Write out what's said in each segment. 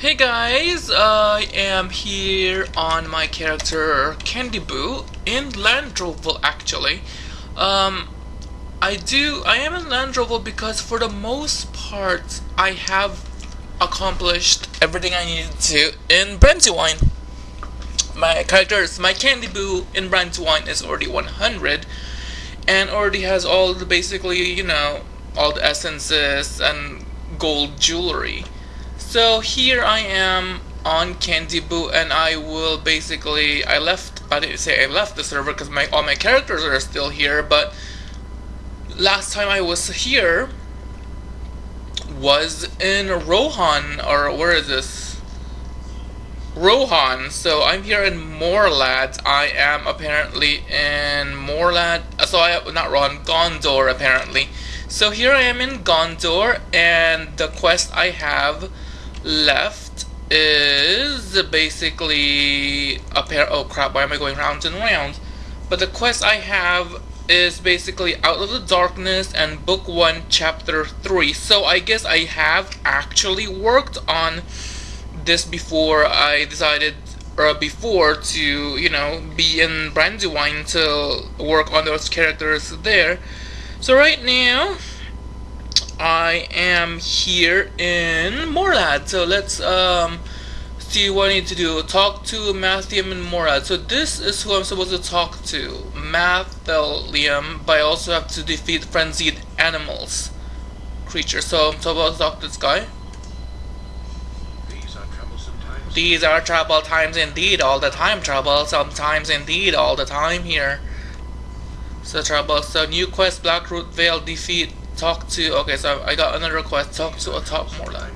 Hey guys, I am here on my character Candy Boo in Landroval actually. Um, I do, I am in Landroval because for the most part I have accomplished everything I needed to in Brandywine. My characters, my Candy Boo in Brandywine is already 100 and already has all the basically, you know, all the essences and gold jewelry. So here I am on Candy Boo and I will basically I left I didn't say I left the server because my all my characters are still here but last time I was here was in Rohan or where is this? Rohan. So I'm here in Morlad. I am apparently in Morlad uh, so I not Rohan Gondor apparently. So here I am in Gondor and the quest I have left is basically a pair. Oh crap! Why am I going round and round? But the quest I have is basically Out of the Darkness and Book 1, Chapter 3. So I guess I have actually worked on this before I decided, or before to, you know, be in Brandywine to work on those characters there. So right now, I am here in Morlad. So let's um, see what I need to do. Talk to Mathium and Morlad. So this is who I'm supposed to talk to. Mathelium, but I also have to defeat frenzied animals. Creatures. So I'm supposed to talk to this guy. These are troubled times These are trouble times indeed, all the time trouble, sometimes indeed, all the time here. So trouble, so new quest, Blackroot Vale defeat Talk to, okay, so I got another request, talk to a top Morlad.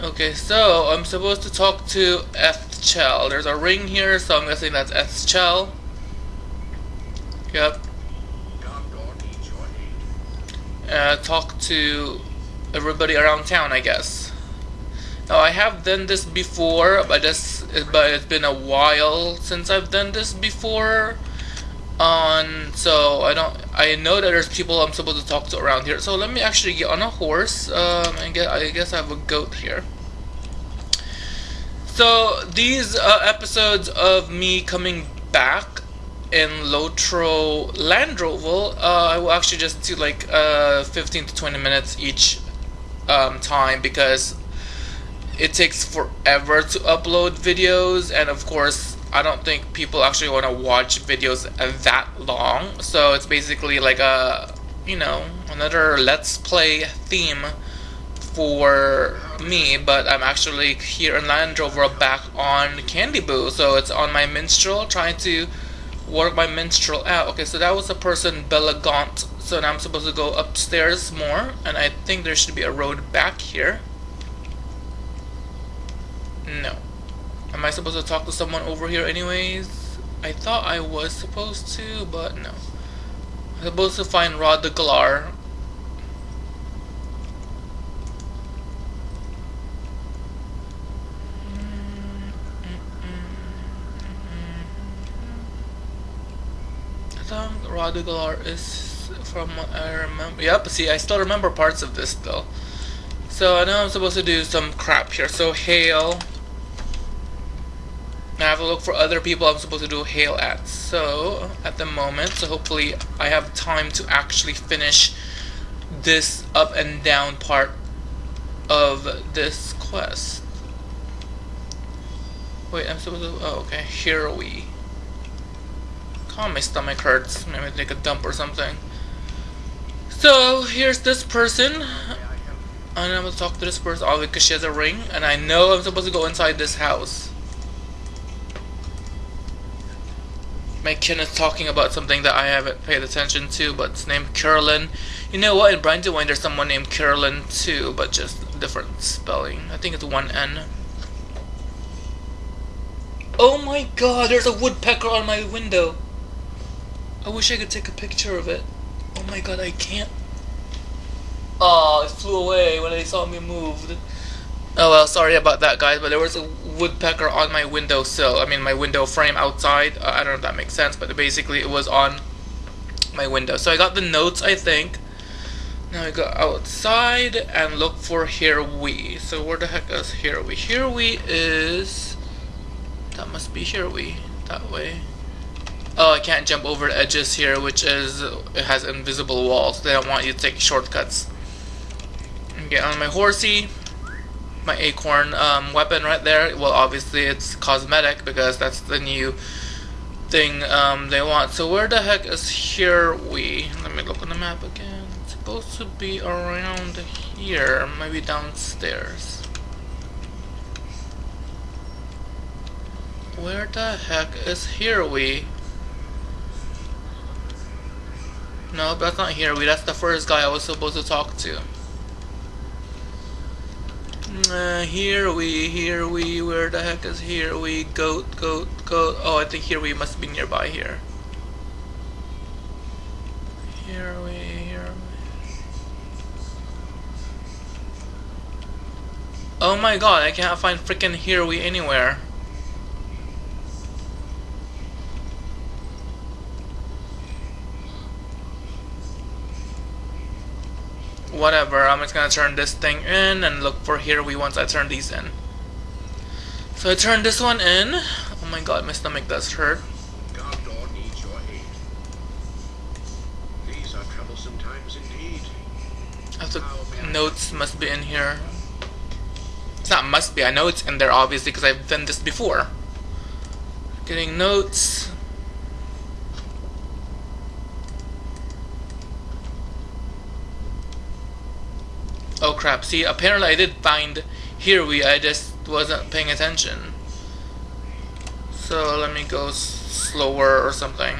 Okay, so I'm supposed to talk to Ethchel. There's a ring here, so I'm guessing that's Ethchel. Yep. Uh, talk to everybody around town, I guess. Now I have done this before, but just but it's been a while since I've done this before on so I don't I know that there's people I'm supposed to talk to around here. So let me actually get on a horse um, and get I guess I have a goat here. So these uh, episodes of me coming back in Lotro Landroval uh, I will actually just do like uh, 15 to 20 minutes each um, time because it takes forever to upload videos and of course I don't think people actually want to watch videos that long. So it's basically like a, you know, another let's play theme for me, but I'm actually here in Landroval back on Candy Boo. So it's on my minstrel, trying to work my minstrel out. Okay, so that was the person Bella Gaunt. So now I'm supposed to go upstairs more, and I think there should be a road back here. No. Am I supposed to talk to someone over here anyways? I thought I was supposed to, but no. I'm supposed to find Rod the Galar. I Rod the Galar is from what I remember. Yep, see, I still remember parts of this though. So I know I'm supposed to do some crap here. So hail. I have to look for other people I'm supposed to do hail at. So, at the moment, so hopefully I have time to actually finish this up and down part of this quest. Wait, I'm supposed to, oh, okay, here we. God, my stomach hurts. Maybe take a dump or something. So, here's this person. And I'm gonna talk to this person, obviously because she has a ring, and I know I'm supposed to go inside this house. My kin is talking about something that I haven't paid attention to, but it's named Carolyn. You know what? In Brandywine, there's someone named Carolyn too, but just different spelling. I think it's one N. Oh my god, there's a woodpecker on my window. I wish I could take a picture of it. Oh my god, I can't. Oh, it flew away when they saw me moved. Oh well, sorry about that guys, but there was a woodpecker on my windowsill. I mean my window frame outside. Uh, I don't know if that makes sense, but basically it was on my window. So I got the notes, I think. Now I go outside and look for Here We. So where the heck is Here We? Here We is... That must be Here We. That way. Oh, I can't jump over edges here, which is... It has invisible walls. They don't want you to take shortcuts. Get on my horsey. My acorn um, weapon right there. Well, obviously it's cosmetic because that's the new thing um, they want. So where the heck is Here We? Let me look on the map again supposed to be around here, maybe downstairs. Where the heck is Here We? No, that's not Here We, that's the first guy I was supposed to talk to. Uh, here we, here we, where the heck is here we? Goat, goat, goat. Oh, I think here we must be nearby here. Here we, here Oh my god, I can't find freaking Here We anywhere. Whatever, I'm just gonna turn this thing in and look for Here We once I turn these in. So I turn this one in. Oh my god, my stomach does hurt. Gondor needs your aid. These are troublesome times indeed. I have to, notes must be in here. It's not must be, I know it's in there obviously because I've done this before. Getting notes. Oh crap, see apparently I did find here we I just wasn't paying attention. So let me go slower or something.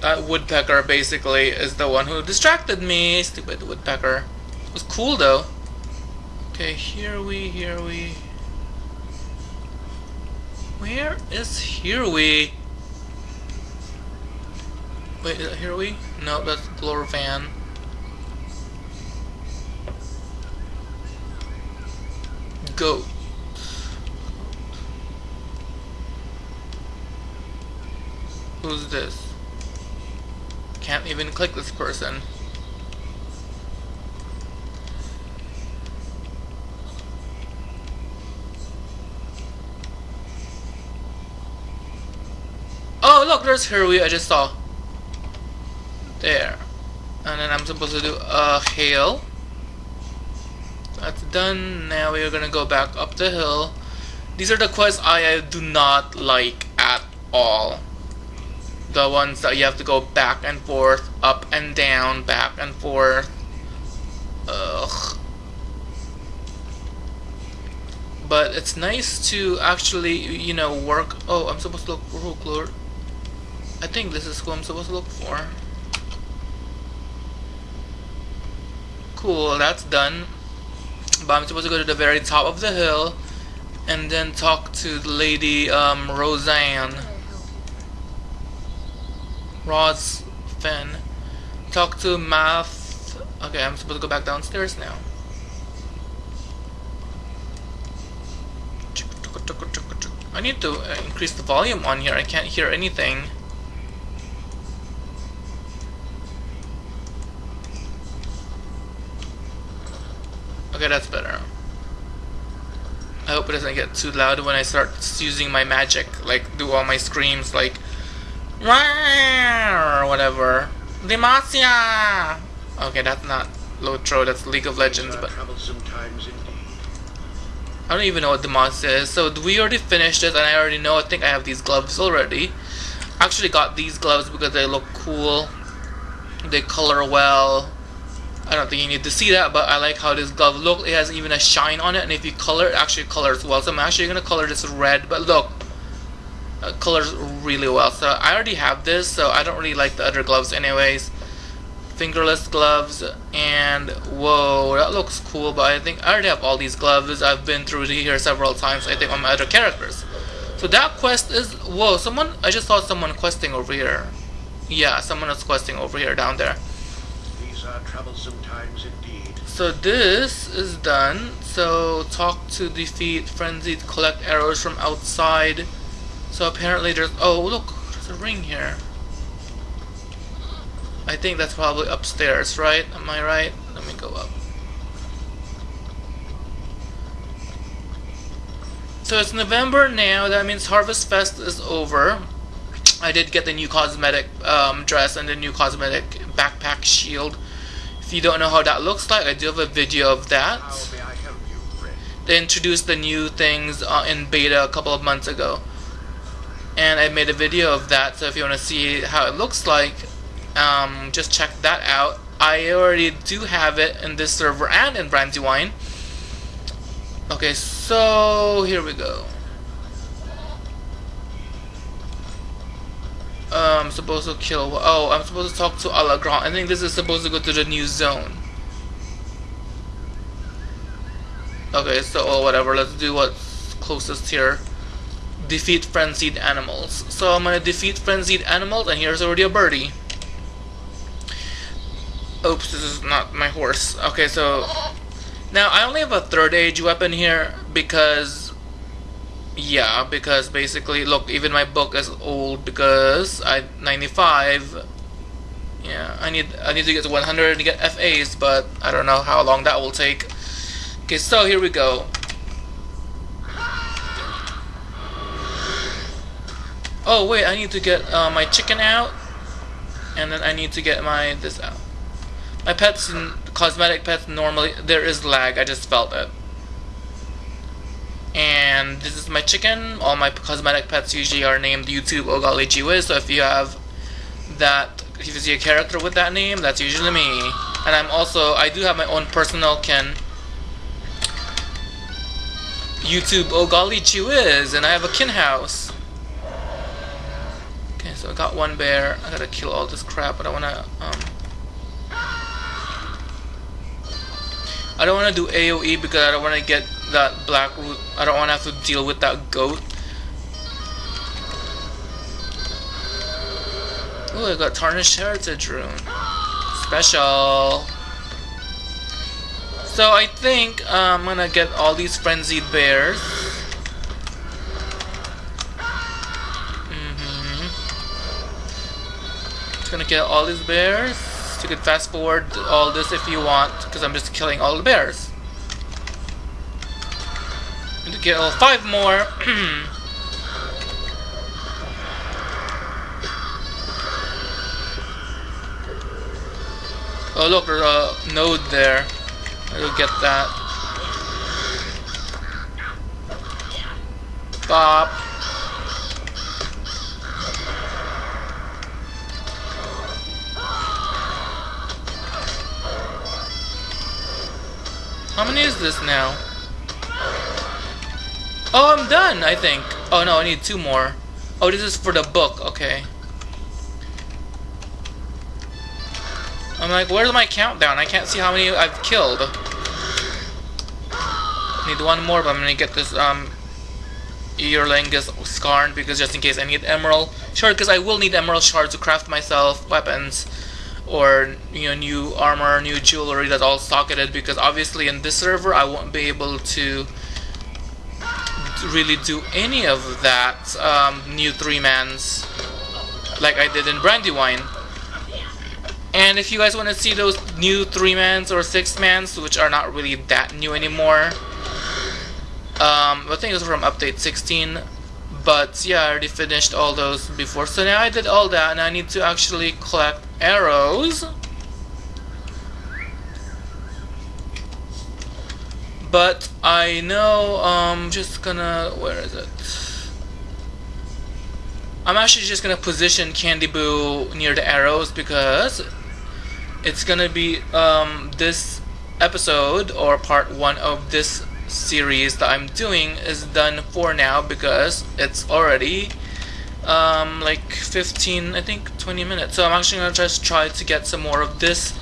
That woodpecker basically is the one who distracted me, stupid woodpecker. It was cool though. Okay, here we, here we. Where is here we? Wait, is that here we? No, that's Glorvan. Go. Who's this? Can't even click this person. Oh, look, there's Hirui I just saw. There. And then I'm supposed to do a hail. That's done. Now we are gonna go back up the hill. These are the quests I do not like at all. The ones that you have to go back and forth, up and down, back and forth. Ugh. But it's nice to actually, you know, work. Oh, I'm supposed to look for folklore. I think this is who I'm supposed to look for. Cool, that's done. But I'm supposed to go to the very top of the hill and then talk to Lady um, Roseanne. Roz Finn. Talk to Math. Okay, I'm supposed to go back downstairs now. I need to uh, increase the volume on here. I can't hear anything. Okay, that's better. I hope it doesn't get too loud when I start using my magic, like do all my screams like or whatever. Demacia! Okay, that's not Lotro, that's League of Legends, but I don't even know what Demacia is. So we already finished it, and I already know. I think I have these gloves already. I actually got these gloves because they look cool. They color well. I don't think you need to see that, but I like how this glove looks. It has even a shine on it, and if you color it, actually colors well. So I'm actually going to color this red, but look, it colors really well. So I already have this, so I don't really like the other gloves anyways. Fingerless gloves, and whoa, that looks cool, but I think I already have all these gloves. I've been through here several times, I think, on my other characters. So that quest is, whoa, someone, I just saw someone questing over here. Yeah, someone is questing over here, down there troublesome times indeed. So this is done. So talk to defeat frenzied, collect arrows from outside. So apparently there's oh look, there's a ring here. I think that's probably upstairs, right? Am I right? Let me go up. So it's November now, that means Harvest Fest is over. I did get the new cosmetic um, dress and the new cosmetic backpack shield. If you don't know how that looks like, I do have a video of that. How may I help you, friend? They introduced the new things uh, in beta a couple of months ago. And I made a video of that, so if you want to see how it looks like, um, just check that out. I already do have it in this server and in Brandywine. Okay, so here we go. Uh, I'm supposed to kill. Oh, I'm supposed to talk to Alagran. I think this is supposed to go to the new zone. Okay, so oh, whatever. Let's do what's closest here. Defeat frenzied animals. So I'm gonna defeat frenzied animals, and here's already a birdie. Oops, this is not my horse. Okay, so now I only have a third age weapon here because yeah, because basically, look, even my book is old because I 95. Yeah, I need I need to get to 100 to get FAs, but I don't know how long that will take. Okay, so here we go. Oh wait, I need to get uh, my chicken out, and then I need to get my this out. My pets, cosmetic pets, normally there is lag. I just felt it and this is my chicken. All my cosmetic pets usually are named YouTube Ogali Jiwiz, so if you have that, if you see a character with that name, that's usually me. And I'm also, I do have my own personal kin. YouTube Ogali Jiwiz, and I have a kin house. Okay, so I got one bear. I gotta kill all this crap, but I wanna, um... I don't wanna do AoE because I don't wanna get that black root. I don't want to have to deal with that goat. Oh, I got Tarnished Heritage Rune. Special. So I think uh, I'm gonna get all these Frenzied Bears. Mm -hmm. Just gonna get all these bears. You can fast forward all this if you want, because I'm just killing all the bears. Kill five more. oh look, there's a node there. I'll get that. Bop. How many is this now? Oh, I'm done, I think. Oh, no, I need two more. Oh, this is for the book. Okay. I'm like, where's my countdown? I can't see how many I've killed. Need one more, but I'm gonna get this, um, Earlingus Skarn because just in case I need emerald shard, because I will need emerald shards to craft myself weapons or you know new armor, new jewelry that's all socketed because obviously in this server I won't be able to really do any of that um, new three-mans like I did in Brandywine. And if you guys want to see those new three-mans or six-mans, which are not really that new anymore, um, I think it was from update 16, but yeah, I already finished all those before. So now I did all that, and I need to actually collect arrows. But I know I'm just gonna where is it? I'm actually just gonna position Candy Boo near the arrows because it's gonna be um, this episode or part one of this series that I'm doing is done for now because it's already um, like 15 I think 20 minutes so I'm actually gonna just try to get some more of this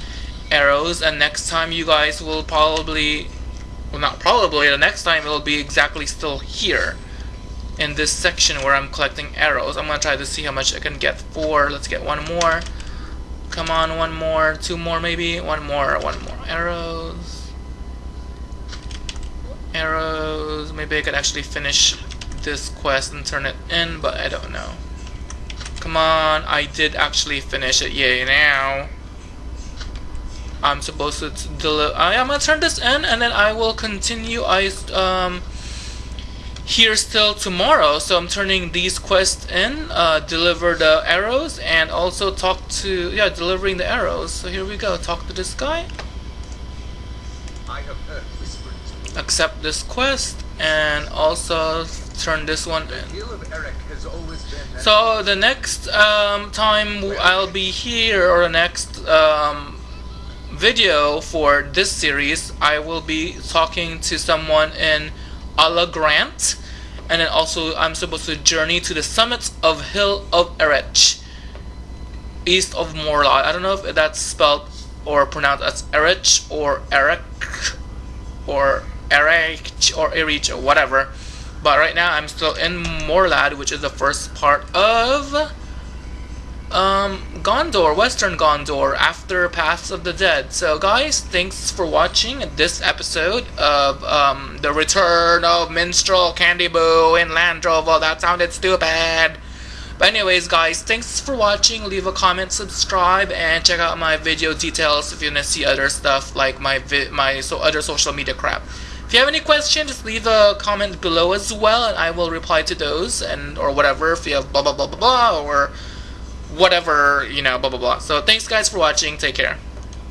arrows and next time you guys will probably well not probably, the next time it'll be exactly still here in this section where I'm collecting arrows. I'm gonna try to see how much I can get for, let's get one more. Come on, one more, two more maybe, one more, one more. Arrows. Arrows, maybe I could actually finish this quest and turn it in, but I don't know. Come on, I did actually finish it. Yay, now. I'm supposed to deliver. I am gonna turn this in and then I will continue. I, um, here still tomorrow. So I'm turning these quests in, uh, deliver the arrows, and also talk to, yeah, delivering the arrows. So here we go. Talk to this guy. I have heard whisperings. Accept this quest, and also turn this one in. hill of Eric has always been. So the next um, time I'll be here, or the next um, video for this series, I will be talking to someone in Ala Grant, and then also I'm supposed to journey to the summits of Hill of Erech, east of Morlad. I don't know if that's spelled or pronounced as Erech or Eric or Erech or Erich or whatever. But right now I'm still in Morlad, which is the first part of um, Gondor, Western Gondor, after Paths of the Dead. So guys, thanks for watching this episode of um, The Return of Minstrel Candy Boo in Landroval. That sounded stupid. But anyways, guys, thanks for watching. Leave a comment, subscribe, and check out my video details if you wanna see other stuff like my my so other social media crap. If you have any questions, just leave a comment below as well, and I will reply to those and or whatever. If you have blah blah blah blah blah or whatever you know blah blah blah. So thanks guys for watching. Take care.